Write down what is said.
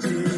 melody.